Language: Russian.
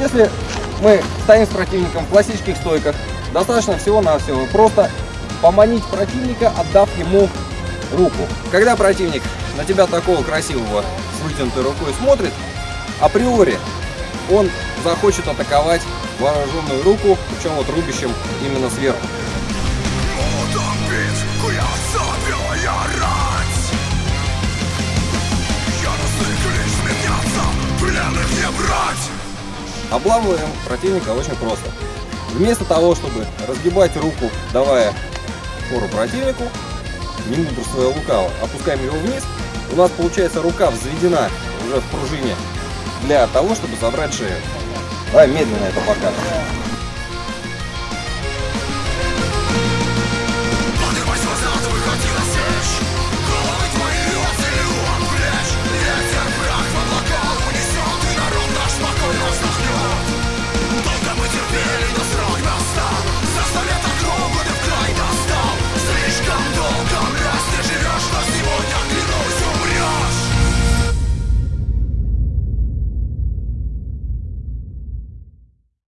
Если мы стоим с противником в классических стойках, достаточно всего-навсего просто поманить противника, отдав ему руку. Когда противник на тебя такого красивого с вытянутой рукой смотрит, априори он захочет атаковать вооруженную руку, причем вот рубящим именно сверху. Обламываем противника очень просто. Вместо того, чтобы разгибать руку, давая фору противнику, не мудрствуя лукаво, опускаем его вниз, у нас получается рука взведена уже в пружине для того, чтобы забрать шею. Давай медленно это покажем.